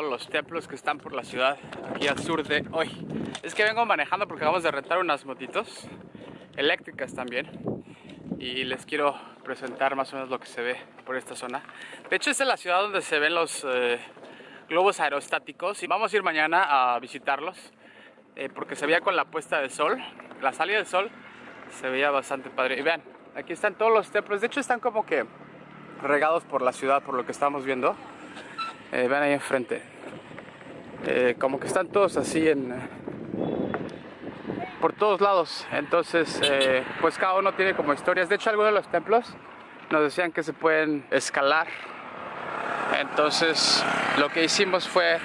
los templos que están por la ciudad, aquí al sur de hoy. Es que vengo manejando porque acabamos de rentar unas motitos eléctricas también y les quiero presentar más o menos lo que se ve por esta zona. De hecho, esta es la ciudad donde se ven los eh, globos aerostáticos y vamos a ir mañana a visitarlos eh, porque se veía con la puesta de sol, la salida del sol se veía bastante padre. Y vean, aquí están todos los templos, de hecho están como que regados por la ciudad, por lo que estamos viendo. Eh, vean ahí enfrente. Eh, como que están todos así en... por todos lados. Entonces, eh, pues cada uno tiene como historias. De hecho, algunos de los templos nos decían que se pueden escalar. Entonces, lo que hicimos fue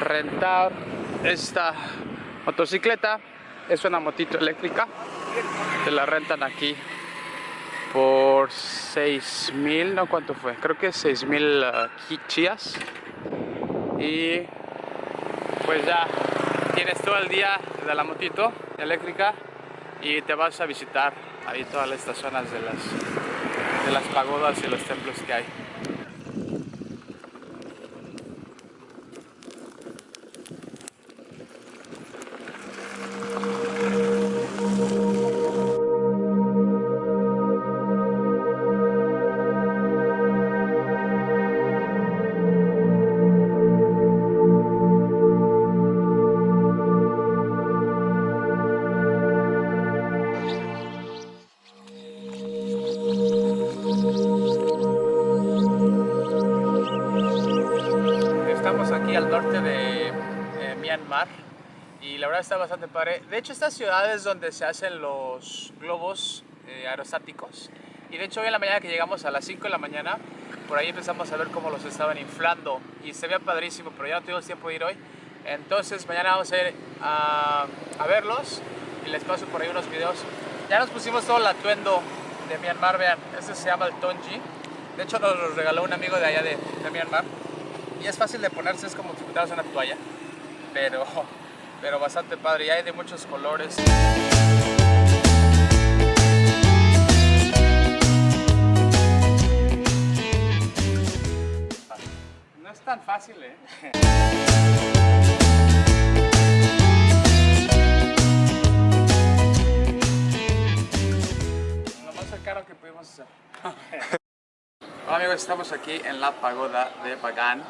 rentar esta motocicleta. Es una motito eléctrica. Que la rentan aquí por 6 mil, no cuánto fue, creo que 6 mil uh, chías. Y pues ya tienes todo el día de la motito eléctrica y te vas a visitar ahí todas estas zonas de las, de las pagodas y los templos que hay. Myanmar y la verdad está bastante padre. De hecho, esta ciudad es donde se hacen los globos eh, aerostáticos. Y de hecho, hoy en la mañana que llegamos a las 5 de la mañana, por ahí empezamos a ver cómo los estaban inflando y se veía padrísimo, pero ya no tuvimos tiempo de ir hoy. Entonces, mañana vamos a ir a, a verlos y les paso por ahí unos videos. Ya nos pusimos todo el atuendo de Myanmar, vean, este se llama el Tonji. De hecho, nos lo regaló un amigo de allá de, de Myanmar y es fácil de ponerse, es como si una toalla, pero, pero bastante padre y hay de muchos colores. No es tan fácil, ¿eh? Lo más cercano que pudimos hacer. Hola amigos, estamos aquí en la pagoda de Bagan.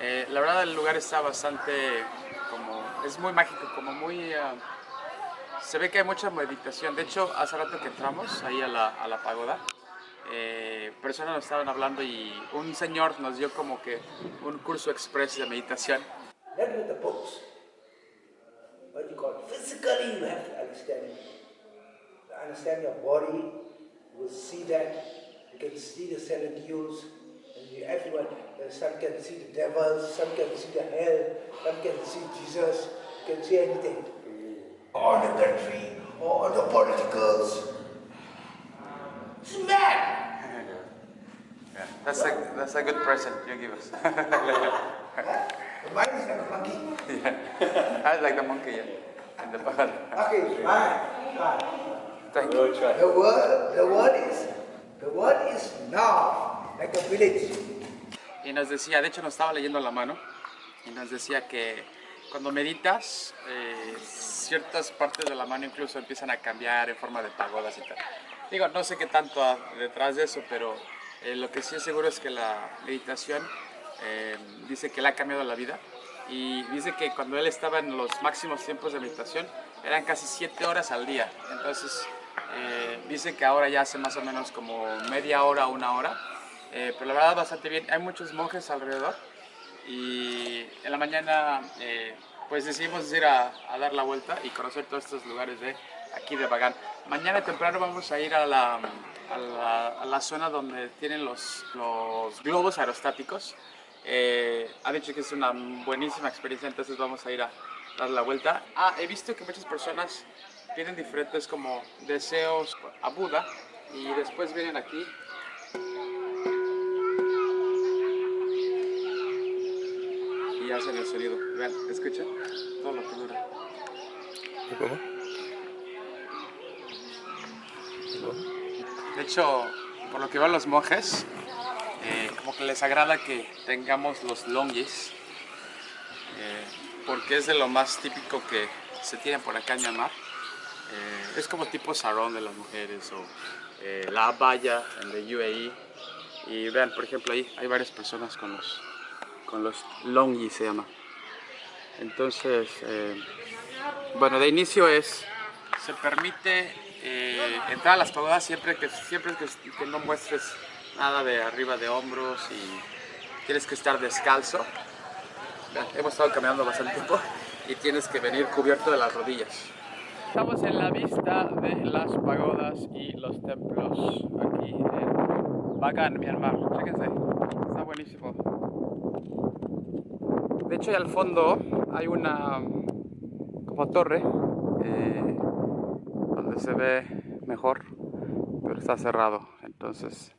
Eh, la verdad el lugar está bastante es muy mágico, como muy, uh, se ve que hay mucha meditación. De hecho, hace rato que entramos ahí a la, a la pagoda, eh, personas nos estaban hablando y un señor nos dio como que un curso express de meditación. Understand, your body, you will see that You can see the seven and you, everyone, uh, some can see the devils, some can see the hell, some can see Jesus, can see anything. Or the country, or the politicals. It's mad! yeah, that's a, that's a good present you give us. Mine is like a monkey. yeah, I like the monkey, yeah. And the bird. Okay, mine. mine. Thank you. The word, the word is The world is now Y nos decía, de hecho nos estaba leyendo la mano, y nos decía que cuando meditas, eh, ciertas partes de la mano incluso empiezan a cambiar en forma de pagodas y tal. Digo, no sé qué tanto detrás de eso, pero eh, lo que sí es seguro es que la meditación eh, dice que le ha cambiado la vida y dice que cuando él estaba en los máximos tiempos de meditación eran casi 7 horas al día. Entonces, dice que ahora ya hace más o menos como media hora, una hora, eh, pero la verdad bastante bien. Hay muchos monjes alrededor y en la mañana eh, pues decidimos ir a, dar la vuelta y conocer todos estos lugares de aquí de Bagán. Mañana temprano vamos a ir a la, a la, zona donde tienen los, los globos aerostáticos. ha dicho que es una buenísima experiencia, entonces vamos a ir a dar la vuelta. Ah, he visto que muchas personas tienen diferentes como deseos a Buda y después vienen aquí y hacen el sonido. Vean, escuchen todo lo que dura. ¿Cómo? De hecho, por lo que van los monjes, eh, como que les agrada que tengamos los longis eh, porque es de lo más típico que se tiene por acá en Myanmar. Eh, es como tipo sarón de las mujeres o la abaya en el UAE. Y vean, por ejemplo, ahí hay varias personas con los, con los longi se llama. Entonces, eh, bueno, de inicio es, se permite eh, entrar a las pagodas siempre que, siempre que, no muestres nada de arriba de hombros y tienes que estar descalzo. Hemos estado caminando bastante tiempo y tienes que venir cubierto de las rodillas. Estamos en la vista de las pagodas y los templos aquí en Bagan, Myanmar. Chéquense, está buenísimo. De hecho, ahí al fondo hay una como torre eh, donde se ve mejor, pero está cerrado. Entonces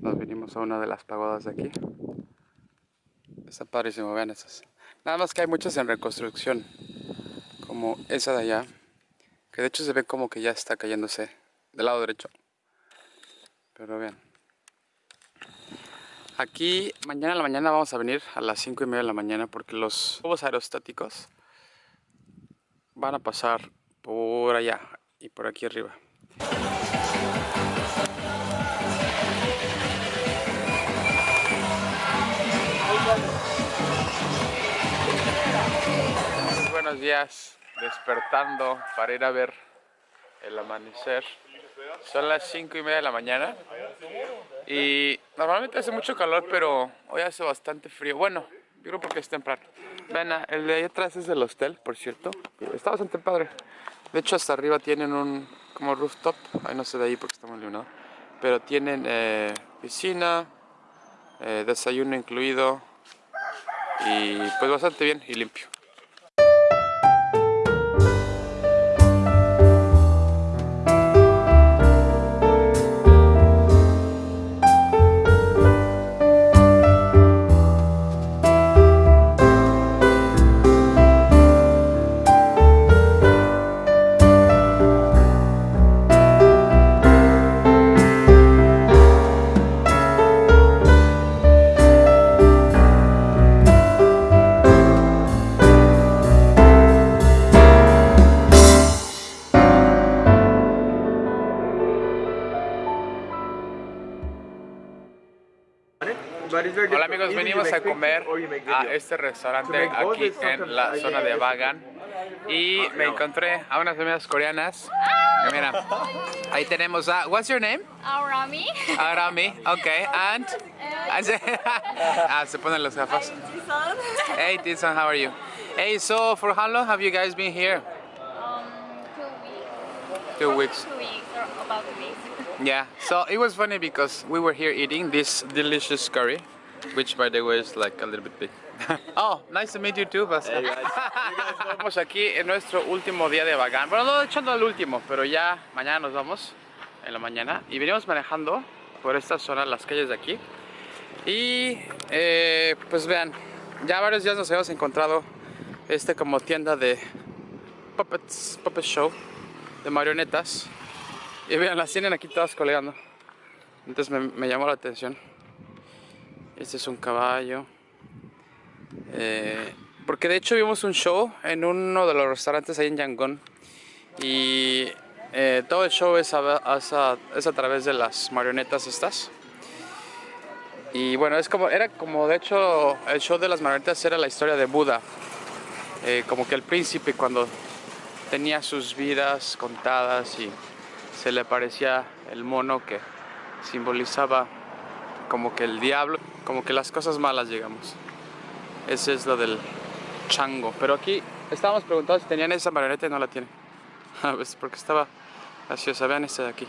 nos vinimos a una de las pagodas de aquí. Está padrísimo, vean esas. Nada más que hay muchas en reconstrucción, como esa de allá, que de hecho se ve como que ya está cayéndose del lado derecho. Pero vean. Aquí mañana en la mañana vamos a venir a las 5 y media de la mañana porque los globos aerostáticos van a pasar por allá y por aquí arriba. Muy buenos días, despertando para ir a ver el amanecer. Son las 5 y media de la mañana y normalmente hace mucho calor, pero hoy hace bastante frío. Bueno, yo creo porque es temprano. Ven, ah, el de ahí atrás es el hostel, por cierto. Está bastante padre. De hecho, hasta arriba tienen un como rooftop. Ahí no sé de ahí porque está muy iluminado. Pero tienen eh, piscina, eh, desayuno incluido y pues bastante bien y limpio. Venimos a comer a este restaurante aquí en la zona de Bagan y me encontré a unas amigas coreanas. Mira, ahí tenemos a, what's your name? Arami. Arami, okay, and, ah, se ponen las gafas. Hey Tison, how are you? Hey, so for how long have you guys been here? Um, two weeks. Two weeks. Two weeks, or about two weeks. Yeah, so it was funny because we were here eating this delicious curry, which by the way is like a little bit big. oh, nice to meet you too, Pascal. Estamos aquí en nuestro último día de Bagan. Bueno, no, de hecho no el último, pero ya mañana nos vamos en la mañana. Y venimos manejando por esta zona, las calles de aquí. Y eh, pues vean, ya varios días nos hemos encontrado este como tienda de puppets, puppet show, de marionetas. Y vean, las tienen aquí todas colgando. Entonces me, me llamó la atención. Este es un caballo. Eh, porque de hecho vimos un show en uno de los restaurantes ahí en Yangon. Y eh, todo el show es a, través de las marionetas estas. Y bueno, es como, era como de hecho el show de las marionetas era la historia de Buda. Eh, como que el príncipe cuando tenía sus vidas contadas y se le parecía el mono que simbolizaba como que el diablo, como que las cosas malas llegamos. Ese es lo del chango. Pero aquí estábamos preguntando si tenían esa marioneta y no la tienen. A veces porque estaba graciosa. Vean esta de aquí.